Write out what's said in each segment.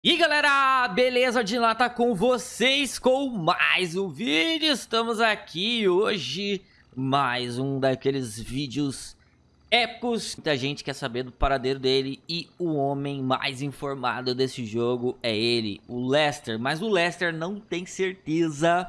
E galera, beleza? De lá tá com vocês com mais um vídeo. Estamos aqui hoje, mais um daqueles vídeos épicos. Muita gente quer saber do paradeiro dele e o homem mais informado desse jogo é ele, o Lester. Mas o Lester não tem certeza,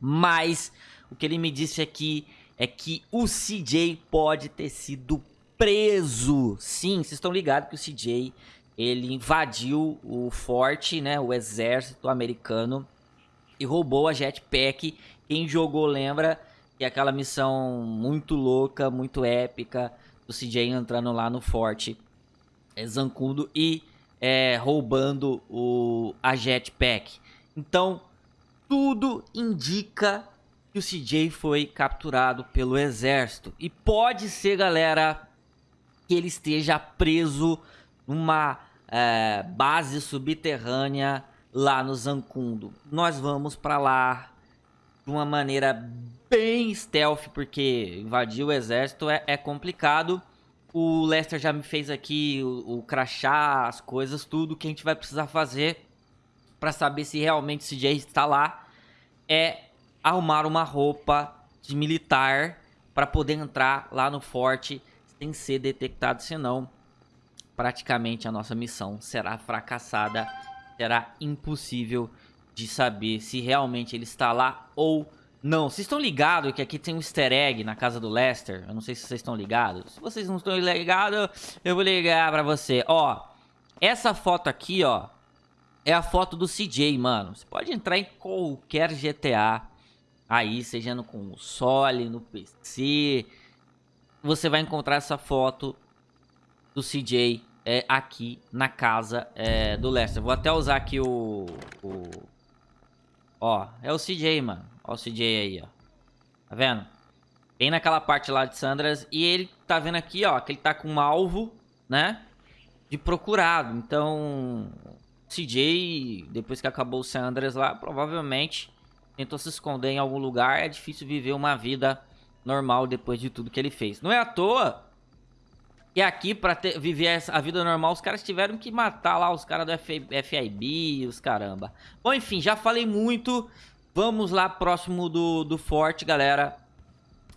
mas o que ele me disse aqui é que o CJ pode ter sido preso. Sim, vocês estão ligados que o CJ ele invadiu o forte, né, o exército americano e roubou a jetpack. Quem jogou lembra que é aquela missão muito louca, muito épica do CJ entrando lá no forte é, Zancudo e é, roubando o, a jetpack. Então, tudo indica que o CJ foi capturado pelo exército. E pode ser, galera, que ele esteja preso numa é, base subterrânea lá no Zancundo. Nós vamos para lá de uma maneira bem stealth, porque invadir o exército é, é complicado. O Lester já me fez aqui o, o crachá, as coisas, tudo que a gente vai precisar fazer para saber se realmente esse Jay está lá é arrumar uma roupa de militar para poder entrar lá no forte sem ser detectado, senão praticamente a nossa missão será fracassada, será impossível de saber se realmente ele está lá ou não. Vocês estão ligados que aqui tem um easter egg na casa do Lester? Eu não sei se vocês estão ligados. Se vocês não estão ligados, eu vou ligar pra você. Ó, essa foto aqui, ó, é a foto do CJ, mano. Você pode entrar em qualquer GTA aí, seja no console, no PC. Você vai encontrar essa foto do CJ é, aqui na casa é, do Lester. Vou até usar aqui o, o... Ó, é o CJ, mano. Ó o CJ aí, ó. Tá vendo? Bem naquela parte lá de Sandras. E ele tá vendo aqui, ó, que ele tá com um alvo, né? De procurado. Então, CJ, depois que acabou o Sandras lá, provavelmente tentou se esconder em algum lugar. É difícil viver uma vida normal depois de tudo que ele fez. Não é à toa e aqui, pra ter, viver a vida normal, os caras tiveram que matar lá os caras do FIB, os caramba. Bom, enfim, já falei muito. Vamos lá próximo do, do forte, galera.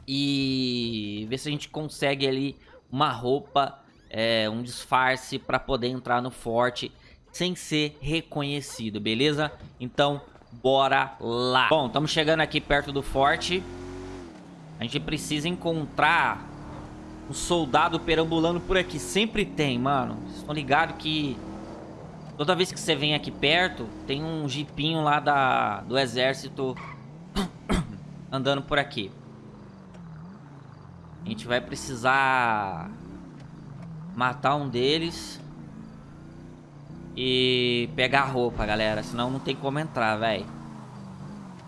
E ver se a gente consegue ali uma roupa, é, um disfarce pra poder entrar no forte sem ser reconhecido, beleza? Então, bora lá. Bom, estamos chegando aqui perto do forte. A gente precisa encontrar um soldado perambulando por aqui. Sempre tem, mano. Vocês estão ligados que toda vez que você vem aqui perto, tem um jipinho lá da, do exército andando por aqui. A gente vai precisar matar um deles e pegar a roupa, galera. Senão não tem como entrar, velho.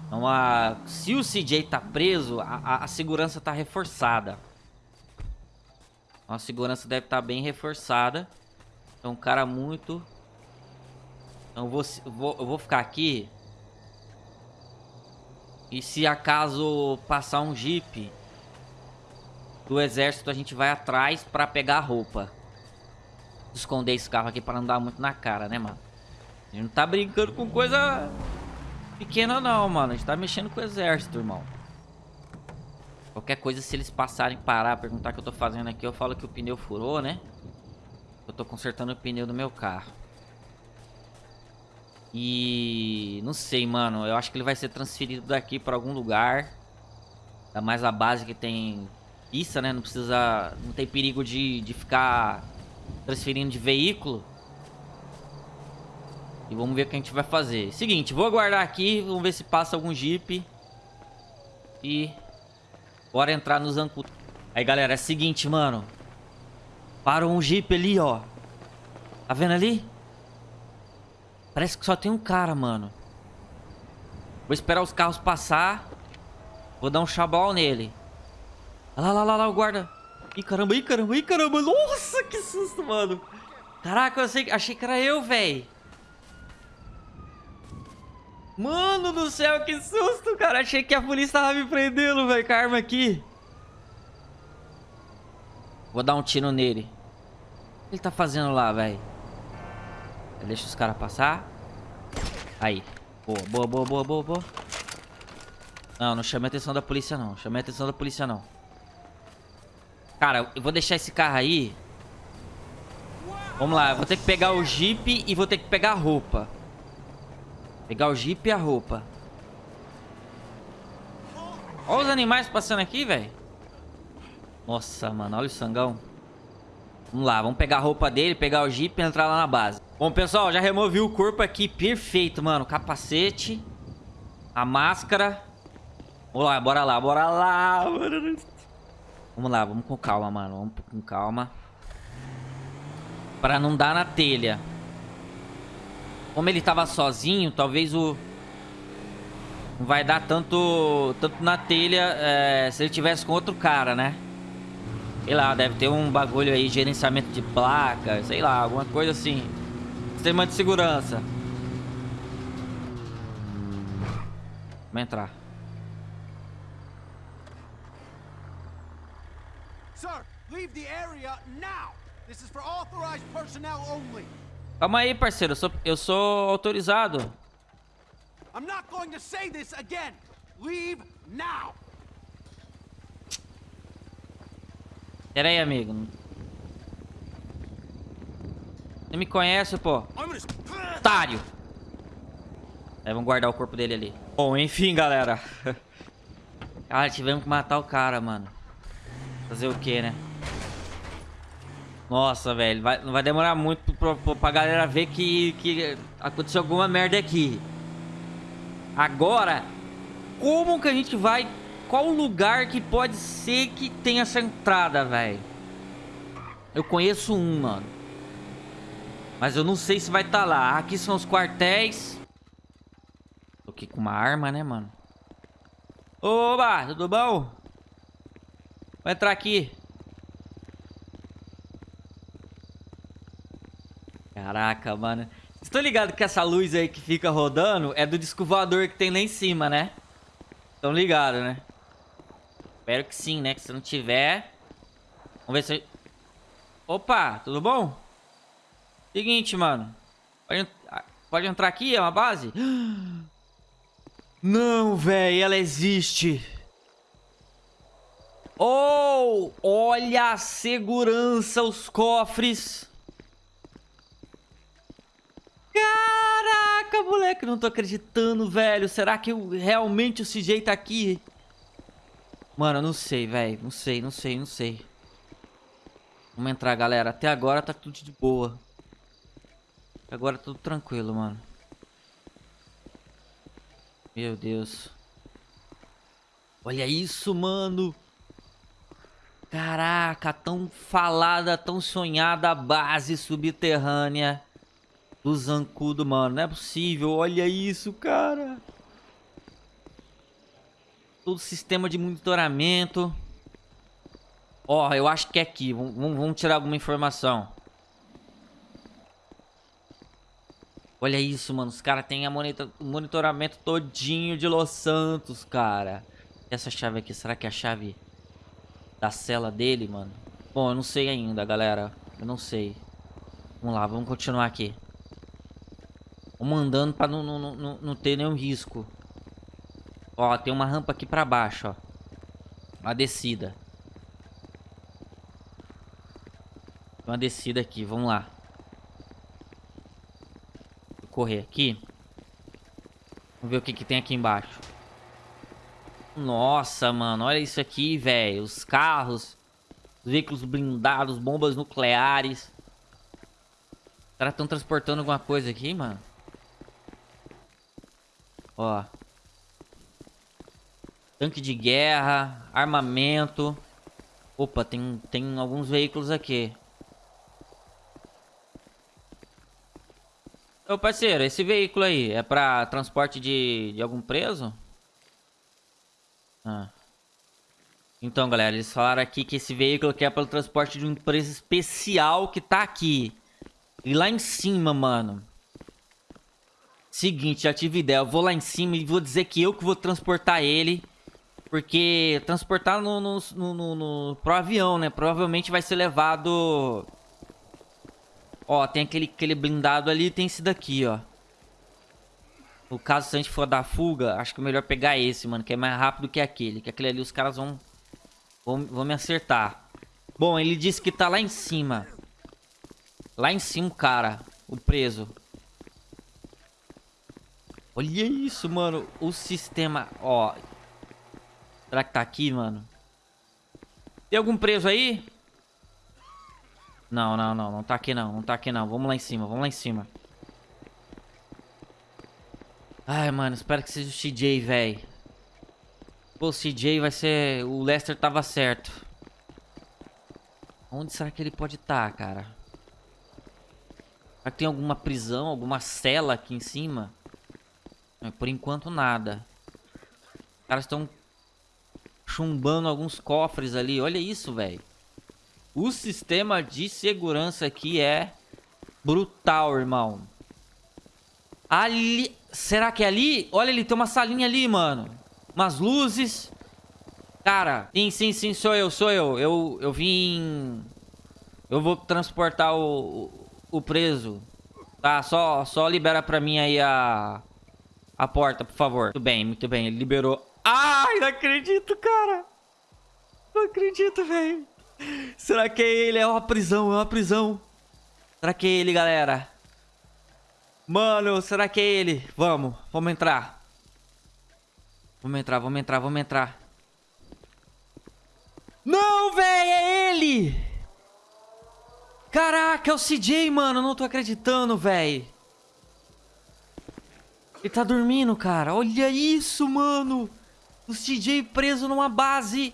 Então, a... se o CJ tá preso, a, a, a segurança tá reforçada. A segurança deve estar tá bem reforçada. É um cara muito... Então vou, vou, eu vou ficar aqui. E se acaso passar um jeep do exército, a gente vai atrás pra pegar a roupa. Esconder esse carro aqui pra não dar muito na cara, né, mano? A gente não tá brincando com coisa pequena não, mano. A gente tá mexendo com o exército, irmão. Qualquer coisa, se eles passarem, parar, perguntar o que eu tô fazendo aqui, eu falo que o pneu furou, né? Eu tô consertando o pneu do meu carro. E... Não sei, mano. Eu acho que ele vai ser transferido daqui pra algum lugar. Ainda mais a base que tem pista, né? Não precisa... Não tem perigo de, de ficar transferindo de veículo. E vamos ver o que a gente vai fazer. Seguinte, vou aguardar aqui. Vamos ver se passa algum jeep. E Bora entrar no Zancu. Aí, galera, é o seguinte, mano. Parou um jeep ali, ó. Tá vendo ali? Parece que só tem um cara, mano. Vou esperar os carros passar. Vou dar um chabal nele. Olha lá, lá, lá, lá, o guarda. Ih, caramba, ih, caramba, ih, caramba. Nossa, que susto, mano. Caraca, eu achei que era eu, velho. Mano do céu, que susto, cara. Achei que a polícia tava me prendendo, velho, com a arma aqui. Vou dar um tiro nele. O que ele tá fazendo lá, velho? Deixa os caras passar. Aí. Boa, boa, boa, boa, boa, boa. Não, não chame a atenção da polícia não. Chame a atenção da polícia não. Cara, eu vou deixar esse carro aí. Vamos lá, eu vou ter que pegar o Jeep e vou ter que pegar a roupa. Pegar o Jeep e a roupa. Olha os animais passando aqui, velho. Nossa, mano, olha o sangão. Vamos lá, vamos pegar a roupa dele, pegar o Jeep e entrar lá na base. Bom, pessoal, já removi o corpo aqui. Perfeito, mano. Capacete. A máscara. Vamos lá, bora lá, bora lá. Vamos lá, vamos com calma, mano. Vamos com calma. Pra não dar na telha. Como ele tava sozinho, talvez o... Não vai dar tanto, tanto na telha é, se ele tivesse com outro cara, né? Sei lá, deve ter um bagulho aí, gerenciamento de placa, sei lá, alguma coisa assim. Sistema de segurança. Vamos entrar. Sir, leave the area now. This is for authorized personnel only. Calma aí, parceiro, eu sou, eu sou autorizado. I'm not going to say this again. Leave now. Pera aí, amigo. Você me conhece, pô? Otário. Aí, vamos guardar o corpo dele ali. Bom, enfim, galera. Cara, tivemos que matar o cara, mano. Fazer o que, né? Nossa, velho. Vai, não vai demorar muito pra, pra, galera ver que, que aconteceu alguma merda aqui. Agora, como que a gente vai... Qual lugar que pode ser que tenha essa entrada, velho? Eu conheço um, mano. Mas eu não sei se vai estar tá lá. Aqui são os quartéis. Tô aqui com uma arma, né, mano? Oba, tudo bom? Vou entrar aqui. Caraca, mano. Estou ligado que essa luz aí que fica rodando é do disco voador que tem lá em cima, né? Estão ligados, né? Espero que sim, né? Que se não tiver... Vamos ver se... Opa, tudo bom? Seguinte, mano. Pode, pode entrar aqui, é uma base? Não, velho, ela existe. Oh, olha a segurança, os cofres. Caraca, moleque, não tô acreditando, velho. Será que eu, realmente o CJ tá aqui? Mano, não sei, velho. Não sei, não sei, não sei. Vamos entrar, galera. Até agora tá tudo de boa. Agora tá tudo tranquilo, mano. Meu Deus. Olha isso, mano. Caraca, tão falada, tão sonhada base subterrânea do Zancudo, mano. Não é possível. Olha isso, cara. Todo sistema de monitoramento. Ó, oh, eu acho que é aqui. Vamos, tirar alguma informação. Olha isso, mano. Os caras têm o monitoramento todinho de Los Santos, cara. Essa chave aqui, será que é a chave da cela dele, mano? Bom, eu não sei ainda, galera. Eu não sei. Vamos lá, vamos continuar aqui. Vamos andando pra não, não, não, não ter nenhum risco. Ó, tem uma rampa aqui pra baixo, ó. Uma descida. Uma descida aqui, vamos lá correr aqui. Vamos ver o que, que tem aqui embaixo. Nossa, mano. Olha isso aqui, velho. Os carros. Os veículos blindados. Bombas nucleares. Os caras estão transportando alguma coisa aqui, mano. Ó. Tanque de guerra. Armamento. Opa, tem, tem alguns veículos aqui. Ô parceiro, esse veículo aí é pra transporte de, de algum preso? Ah. Então, galera, eles falaram aqui que esse veículo aqui é para o transporte de um preso especial que tá aqui. E lá em cima, mano. Seguinte, já tive ideia. Eu vou lá em cima e vou dizer que eu que vou transportar ele. Porque transportar no, no, no, no, pro avião, né? Provavelmente vai ser levado Ó, tem aquele, aquele blindado ali tem esse daqui, ó. No caso, se a gente for dar fuga, acho que é melhor pegar esse, mano. Que é mais rápido que aquele. Que aquele ali os caras vão, vão, vão me acertar. Bom, ele disse que tá lá em cima. Lá em cima, cara. O preso. Olha isso, mano. O sistema... Ó. Será que tá aqui, mano? Tem algum preso aí? Não, não, não. Não tá aqui, não. Não tá aqui, não. Vamos lá em cima. Vamos lá em cima. Ai, mano, espero que seja o CJ, velho. Pô, o CJ vai ser... O Lester tava certo. Onde será que ele pode estar, tá, cara? Será que tem alguma prisão, alguma cela aqui em cima? Por enquanto, nada. Os caras estão chumbando alguns cofres ali. Olha isso, velho. O sistema de segurança aqui é brutal, irmão. Ali... Será que é ali? Olha, ele tem uma salinha ali, mano. Umas luzes. Cara, sim, sim, sim, sou eu, sou eu. Eu, eu vim... Eu vou transportar o, o, o preso. Tá, só, só libera pra mim aí a... A porta, por favor. Muito bem, muito bem. Ele liberou. Ai, não acredito, cara. Não acredito, velho. Será que é ele? É uma prisão, é uma prisão. Será que é ele, galera? Mano, será que é ele? Vamos, vamos entrar. Vamos entrar, vamos entrar, vamos entrar. Não, velho, é ele! Caraca, é o CJ, mano. Não tô acreditando, velho. Ele tá dormindo, cara. Olha isso, mano. O CJ preso numa base.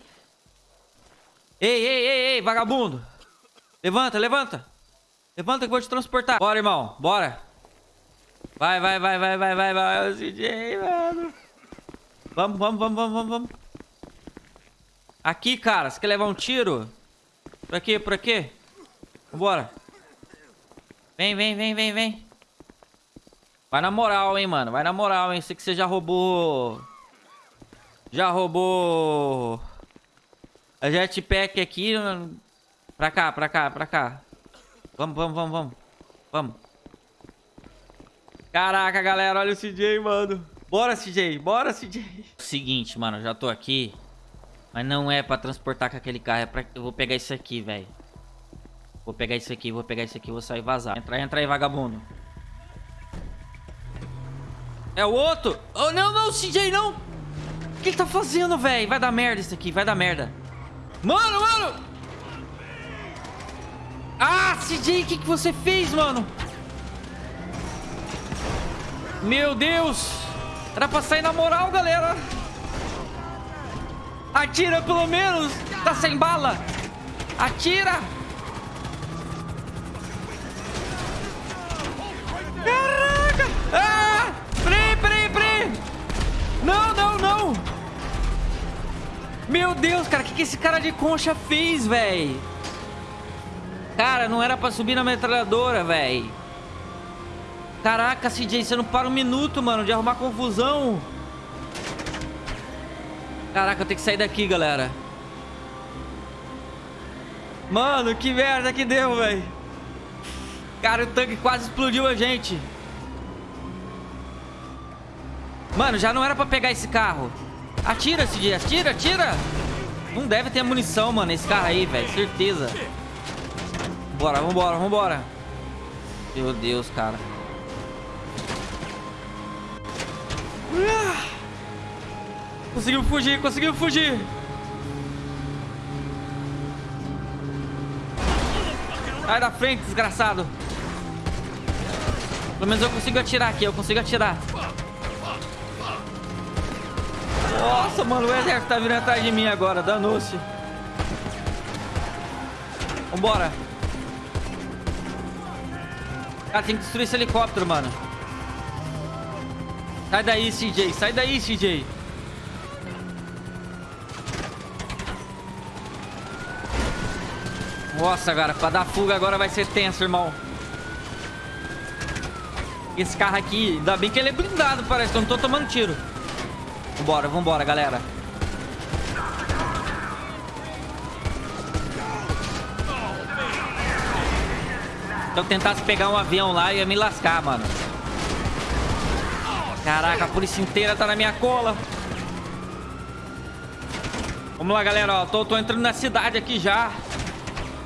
Ei, ei, ei, ei, vagabundo. Levanta, levanta. Levanta que eu vou te transportar. Bora, irmão. Bora. Vai, vai, vai, vai, vai, vai, vai, o CJ, mano. Vamos, vamos, vamos, vamos, vamos, vamos. Aqui, cara, você quer levar um tiro? Por aqui, por aqui. Vambora. Vem, vem, vem, vem, vem. Vai na moral, hein, mano. Vai na moral, hein. Sei que você já roubou... Já roubou... A jetpack aqui. Pra cá, pra cá, pra cá. Vamos, vamos, vamos, vamos. Vamos. Caraca, galera, olha o CJ, mano. Bora, CJ, bora, CJ. Seguinte, mano, já tô aqui. Mas não é pra transportar com aquele carro, é pra... Eu vou pegar isso aqui, velho. Vou pegar isso aqui, vou pegar isso aqui, vou sair vazar. Entra, entra aí, vagabundo. É o outro? Oh, não, não, CJ, não. O que ele tá fazendo, velho? Vai dar merda isso aqui, vai dar merda. Mano, mano. Ah, CJ, o que, que você fez, mano? Meu Deus! Era pra sair na moral, galera! Atira pelo menos! Tá sem bala! Atira! Caraca! Meu Deus, cara, o que, que esse cara de concha fez, velho? Cara, não era pra subir na metralhadora, velho. Caraca, CJ, você não para um minuto, mano, de arrumar confusão. Caraca, eu tenho que sair daqui, galera. Mano, que merda que deu, velho. Cara, o tanque quase explodiu a gente. Mano, já não era pra pegar esse carro. Atira, CJ, atira, atira. Não deve ter munição, mano, esse carro aí, velho, certeza. Bora, vambora, vambora. Meu Deus, cara. Conseguiu fugir, conseguiu fugir. Sai da frente, desgraçado. Pelo menos eu consigo atirar aqui, eu consigo atirar. Nossa, mano, o exército tá vindo atrás de mim agora, danou-se. Vambora. Cara, tem que destruir esse helicóptero, mano. Sai daí, CJ. Sai daí, CJ. Nossa, cara. Pra dar fuga agora vai ser tenso, irmão. Esse carro aqui, ainda bem que ele é blindado, parece. Eu não tô tomando tiro. Vambora, vambora, galera. Se eu tentasse pegar um avião lá, eu ia me lascar, mano. Caraca, a polícia inteira tá na minha cola. Vamos lá, galera, ó. Tô, tô entrando na cidade aqui já.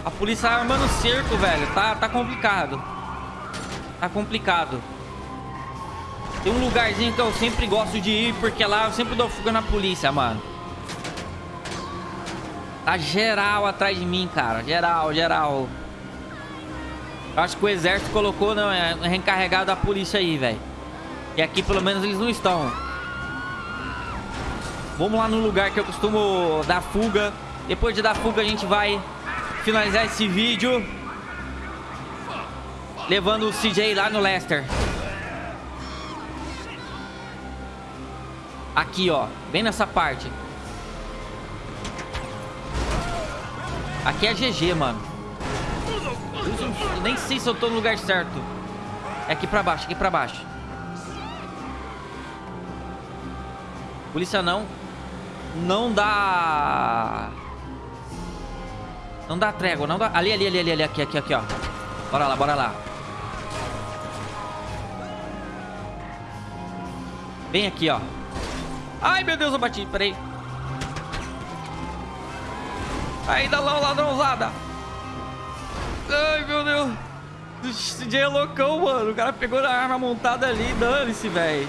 A polícia armando cerco, velho. Tá, tá complicado. Tá complicado. Tem um lugarzinho que eu sempre gosto de ir, porque lá eu sempre dou fuga na polícia, mano. Tá geral atrás de mim, cara. Geral, geral. Acho que o exército colocou, não, é reencarregado da polícia aí, velho. E aqui pelo menos eles não estão. Vamos lá no lugar que eu costumo dar fuga. Depois de dar fuga a gente vai finalizar esse vídeo. Levando o CJ lá no Leicester. Aqui, ó. Bem nessa parte. Aqui é GG, mano. Nem sei se eu tô no lugar certo. É aqui pra baixo, aqui pra baixo. Polícia não. Não dá... Não dá trégua, não dá... Ali, ali, ali, ali, ali, aqui, aqui, aqui, ó. Bora lá, bora lá. Vem aqui, ó. Ai, meu Deus, eu bati. Peraí. Ainda lá, ladrãozada. Ai, meu Deus. O CJ é loucão, mano. O cara pegou a arma montada ali. Dane-se, velho.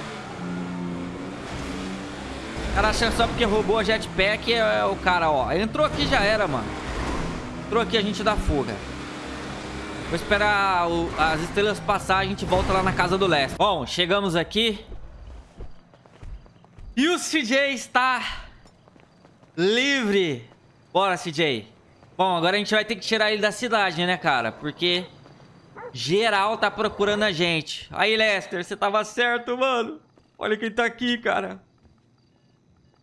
O cara acha só porque roubou a jetpack é, é o cara, ó. Entrou aqui já era, mano. Entrou aqui, a gente dá fuga. Vou esperar o, as estrelas passar, a gente volta lá na casa do Leste. Bom, chegamos aqui. E o CJ está livre. Bora, CJ. Bom, agora a gente vai ter que tirar ele da cidade, né, cara? Porque geral tá procurando a gente. Aí, Lester, você tava certo, mano. Olha quem tá aqui, cara.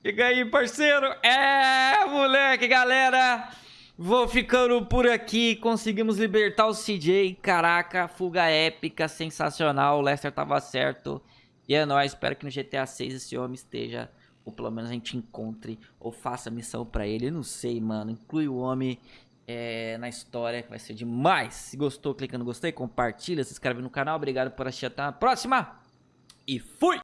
Chega aí, parceiro. É, moleque, galera. Vou ficando por aqui. Conseguimos libertar o CJ. Caraca, fuga épica, sensacional. O Lester tava certo. E é nóis. Espero que no GTA 6 esse homem esteja ou pelo menos a gente encontre ou faça missão pra ele. Eu não sei, mano. Inclui o homem é, na história, que vai ser demais. Se gostou, clica no gostei, compartilha, se inscreve no canal. Obrigado por assistir. Até a próxima. E fui!